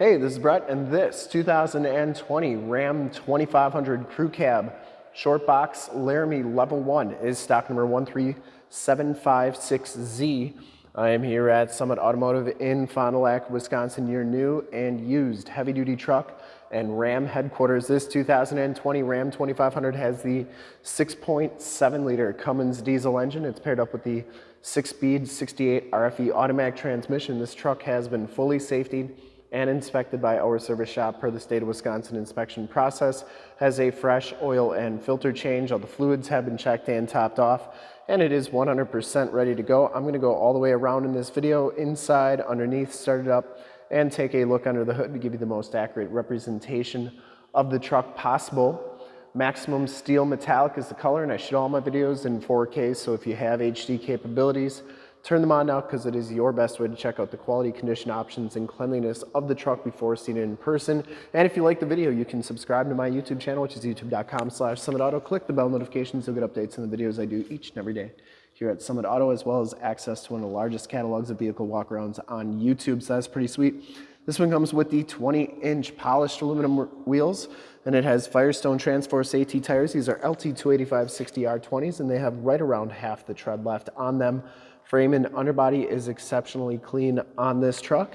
Hey, this is Brett, and this 2020 Ram 2500 Crew Cab Short Box Laramie Level 1 is stock number 13756Z. I am here at Summit Automotive in Fond du Lac, Wisconsin, your new and used heavy-duty truck and Ram headquarters. This 2020 Ram 2500 has the 6.7 liter Cummins diesel engine. It's paired up with the six-speed 68 RFE automatic transmission. This truck has been fully safetied and inspected by our service shop per the state of Wisconsin inspection process, has a fresh oil and filter change. All the fluids have been checked and topped off, and it is 100% ready to go. I'm gonna go all the way around in this video, inside, underneath, start it up, and take a look under the hood to give you the most accurate representation of the truck possible. Maximum Steel Metallic is the color, and I shoot all my videos in 4K, so if you have HD capabilities, Turn them on now because it is your best way to check out the quality, condition options, and cleanliness of the truck before seeing it in person. And if you like the video, you can subscribe to my YouTube channel, which is youtube.com slash Summit Auto. Click the bell notifications, you'll get updates on the videos I do each and every day here at Summit Auto, as well as access to one of the largest catalogs of vehicle walkarounds on YouTube, so that's pretty sweet. This one comes with the 20-inch polished aluminum wheels, and it has Firestone Transforce AT tires. These are LT 285 60R20s, and they have right around half the tread left on them. Frame and underbody is exceptionally clean on this truck.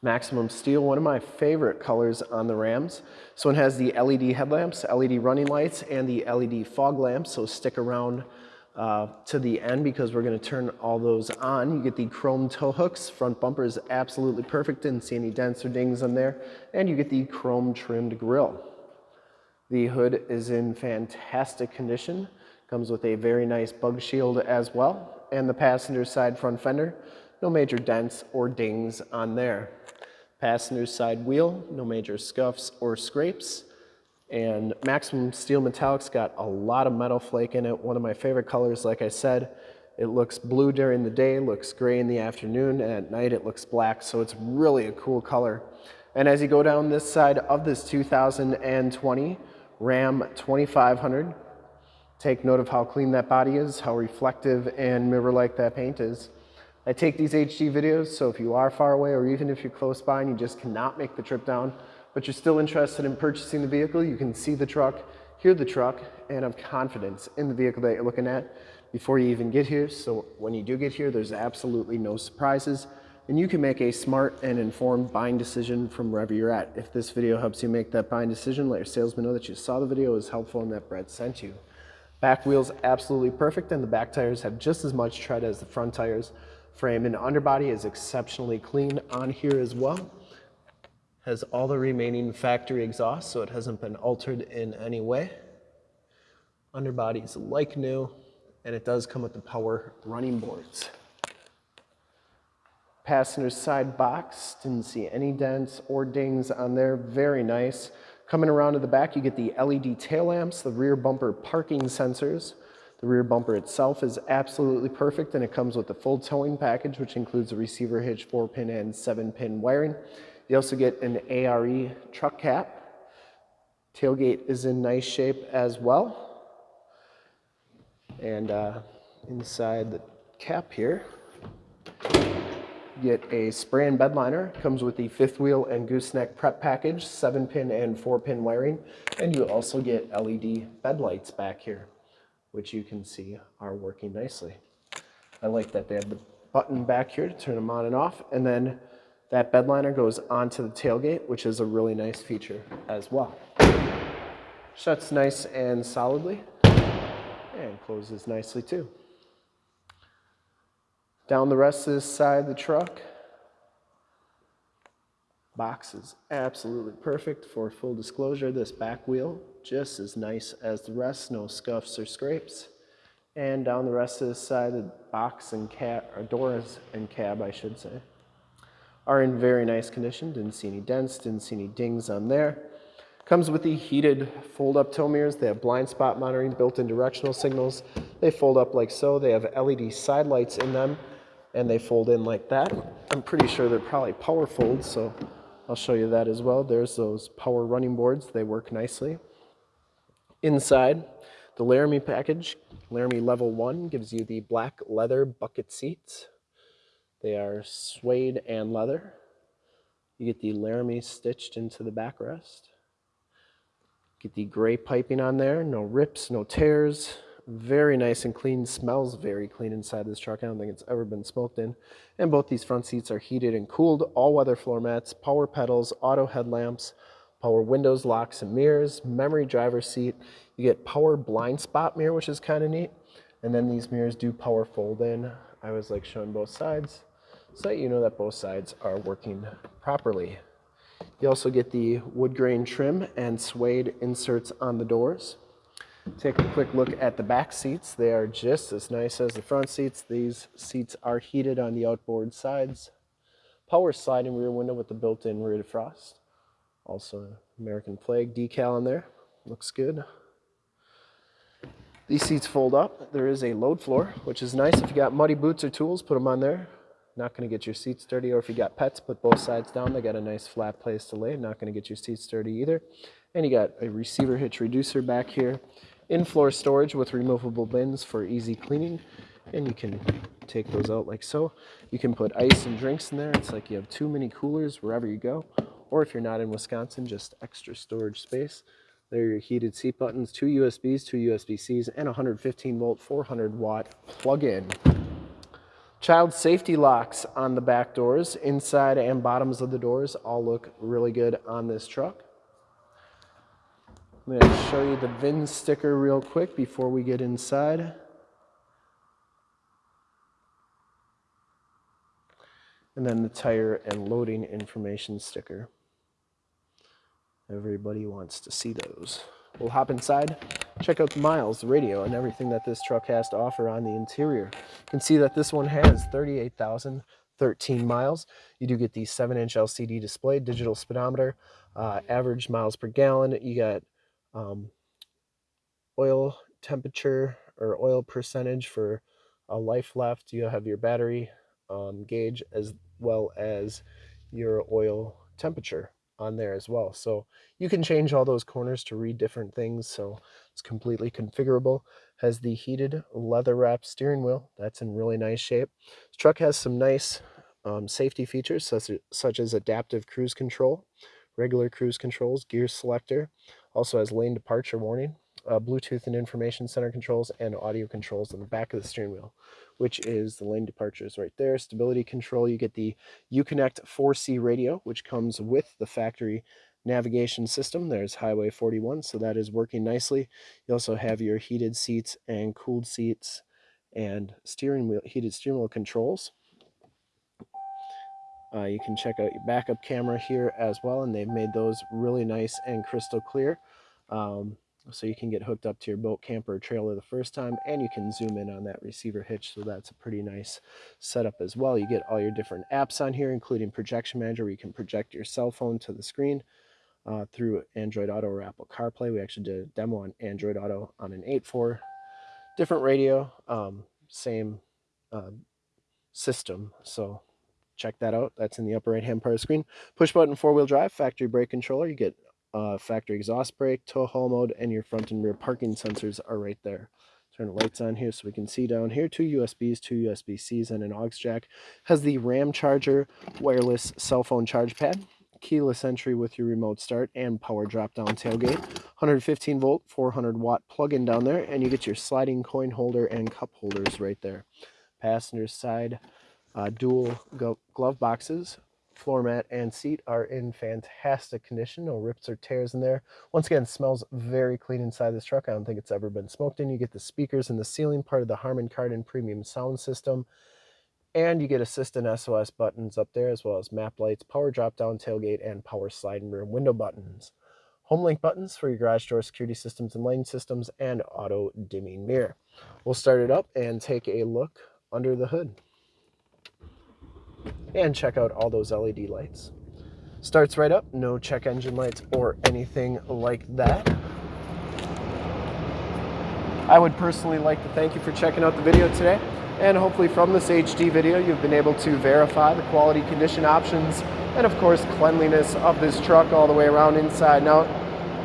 Maximum Steel, one of my favorite colors on the Rams. So it has the LED headlamps, LED running lights, and the LED fog lamps, so stick around uh, to the end because we're gonna turn all those on. You get the chrome tow hooks, front bumper is absolutely perfect, didn't see any dents or dings on there, and you get the chrome trimmed grille. The hood is in fantastic condition. Comes with a very nice bug shield as well, and the passenger side front fender, no major dents or dings on there. Passenger side wheel, no major scuffs or scrapes. And Maximum Steel Metallic's got a lot of metal flake in it. One of my favorite colors, like I said, it looks blue during the day, looks gray in the afternoon, and at night it looks black, so it's really a cool color. And as you go down this side of this 2020 Ram 2500, Take note of how clean that body is, how reflective and mirror-like that paint is. I take these HD videos, so if you are far away or even if you're close by and you just cannot make the trip down, but you're still interested in purchasing the vehicle, you can see the truck, hear the truck, and have confidence in the vehicle that you're looking at before you even get here. So when you do get here, there's absolutely no surprises, and you can make a smart and informed buying decision from wherever you're at. If this video helps you make that buying decision, let your salesman know that you saw the video, was helpful, and that Brett sent you. Back wheel's absolutely perfect and the back tires have just as much tread as the front tires. Frame and underbody is exceptionally clean on here as well. Has all the remaining factory exhaust so it hasn't been altered in any way. Underbody's like new and it does come with the power running boards. Passenger side box, didn't see any dents or dings on there, very nice. Coming around to the back, you get the LED tail lamps, the rear bumper parking sensors. The rear bumper itself is absolutely perfect and it comes with the full towing package, which includes a receiver hitch, four pin and seven pin wiring. You also get an ARE truck cap. Tailgate is in nice shape as well. And uh, inside the cap here, you get a spray and bed liner. Comes with the fifth wheel and gooseneck prep package, seven pin and four pin wiring. And you also get LED bed lights back here, which you can see are working nicely. I like that they have the button back here to turn them on and off. And then that bed liner goes onto the tailgate, which is a really nice feature as well. Shuts nice and solidly and closes nicely too. Down the rest of this side of the truck. Box is absolutely perfect for full disclosure. This back wheel, just as nice as the rest, no scuffs or scrapes. And down the rest of this side, the box and cab, or doors and cab, I should say, are in very nice condition. Didn't see any dents, didn't see any dings on there. Comes with the heated fold-up tow mirrors. They have blind spot monitoring, built-in directional signals. They fold up like so. They have LED side lights in them and they fold in like that. I'm pretty sure they're probably power folds, so I'll show you that as well. There's those power running boards. They work nicely. Inside, the Laramie package, Laramie Level 1, gives you the black leather bucket seats. They are suede and leather. You get the Laramie stitched into the backrest. Get the gray piping on there, no rips, no tears. Very nice and clean, smells very clean inside this truck. I don't think it's ever been smoked in. And both these front seats are heated and cooled, all-weather floor mats, power pedals, auto headlamps, power windows, locks, and mirrors, memory driver seat. You get power blind spot mirror, which is kind of neat. And then these mirrors do power fold in. I was like showing both sides so that you know that both sides are working properly. You also get the wood grain trim and suede inserts on the doors. Take a quick look at the back seats. They are just as nice as the front seats. These seats are heated on the outboard sides. Power sliding rear window with the built-in rear defrost. Also American flag decal on there. Looks good. These seats fold up. There is a load floor, which is nice. If you got muddy boots or tools, put them on there. Not going to get your seats dirty. Or if you got pets, put both sides down. They got a nice flat place to lay. Not going to get your seats dirty either. And you got a receiver hitch reducer back here. In-floor storage with removable bins for easy cleaning. And you can take those out like so. You can put ice and drinks in there. It's like you have too many coolers wherever you go. Or if you're not in Wisconsin, just extra storage space. There are your heated seat buttons, two USBs, two USB-Cs, and 115 volt, 400 watt plug-in. Child safety locks on the back doors, inside and bottoms of the doors all look really good on this truck. I'm going to show you the VIN sticker real quick before we get inside. And then the tire and loading information sticker. Everybody wants to see those. We'll hop inside, check out the miles, the radio, and everything that this truck has to offer on the interior. You can see that this one has 38,013 miles. You do get the 7-inch LCD display, digital speedometer, uh, average miles per gallon. You got um, oil temperature or oil percentage for a life left. You have your battery um, gauge as well as your oil temperature on there as well. So you can change all those corners to read different things. So it's completely configurable. Has the heated leather wrap steering wheel. That's in really nice shape. This truck has some nice um, safety features such, such as adaptive cruise control, regular cruise controls, gear selector. Also has lane departure warning, uh, Bluetooth and information center controls, and audio controls on the back of the steering wheel which is the lane departures right there. Stability control, you get the Uconnect 4C radio, which comes with the factory navigation system. There's Highway 41, so that is working nicely. You also have your heated seats and cooled seats and steering wheel, heated steering wheel controls. Uh, you can check out your backup camera here as well, and they've made those really nice and crystal clear. Um, so you can get hooked up to your boat, camper, trailer the first time, and you can zoom in on that receiver hitch, so that's a pretty nice setup as well. You get all your different apps on here, including Projection Manager, where you can project your cell phone to the screen uh, through Android Auto or Apple CarPlay. We actually did a demo on Android Auto on an 8.4, different radio, um, same uh, system, so check that out. That's in the upper right-hand part of the screen. Push button four-wheel drive, factory brake controller. You get uh, factory exhaust brake, tow haul mode, and your front and rear parking sensors are right there. Turn the lights on here so we can see down here. Two USBs, two USB-Cs, and an aux jack. Has the RAM charger, wireless cell phone charge pad, keyless entry with your remote start, and power drop-down tailgate. 115 volt, 400 watt plug-in down there, and you get your sliding coin holder and cup holders right there. Passenger side uh, dual glove boxes floor mat and seat are in fantastic condition. No rips or tears in there. Once again, smells very clean inside this truck. I don't think it's ever been smoked in. You get the speakers in the ceiling, part of the Harman Kardon premium sound system. And you get assistant SOS buttons up there, as well as map lights, power drop-down tailgate, and power sliding rear window buttons. Home link buttons for your garage door security systems and lane systems, and auto dimming mirror. We'll start it up and take a look under the hood and check out all those LED lights. Starts right up, no check engine lights or anything like that. I would personally like to thank you for checking out the video today. And hopefully from this HD video, you've been able to verify the quality condition options and of course cleanliness of this truck all the way around inside and out.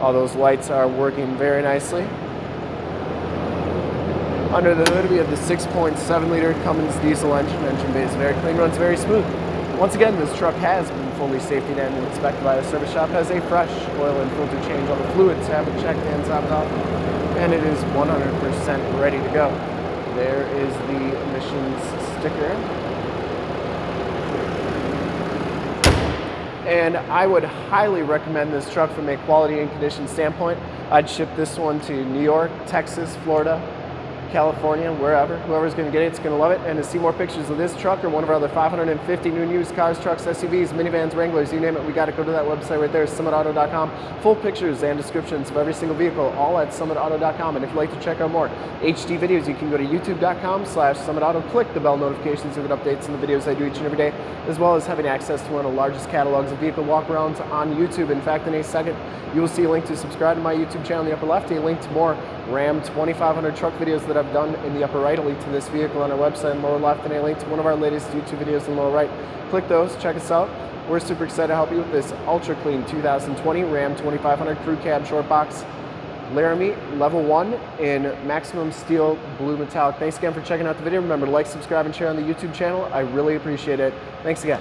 All those lights are working very nicely. Under the hood, we have the 6.7 liter Cummins diesel engine. Engine bay is very clean, runs very smooth. Once again, this truck has been fully safety and inspected by the service shop, has a fresh oil and filter change. All the fluids have been checked and topped off, and it is 100% ready to go. There is the emissions sticker. And I would highly recommend this truck from a quality and condition standpoint. I'd ship this one to New York, Texas, Florida, California, wherever, whoever's gonna get it, it's gonna love it. And to see more pictures of this truck or one of our other 550 new and used cars, trucks, SUVs, minivans, Wranglers, you name it, we gotta go to that website right there, summitauto.com. Full pictures and descriptions of every single vehicle, all at summitauto.com. And if you'd like to check out more HD videos, you can go to youtube.com slash summitauto, click the bell notifications to get updates on the videos I do each and every day, as well as having access to one of the largest catalogs of vehicle walkarounds on YouTube. In fact, in a second, you will see a link to subscribe to my YouTube channel in the upper left, a link to more Ram 2500 truck videos that I've done in the upper right, a link to this vehicle on our website in lower left, and a link to one of our latest YouTube videos in the lower right. Click those, check us out. We're super excited to help you with this ultra clean 2020 Ram 2500 Crew Cab Short Box Laramie Level 1 in maximum steel blue metallic. Thanks again for checking out the video. Remember to like, subscribe, and share on the YouTube channel. I really appreciate it. Thanks again.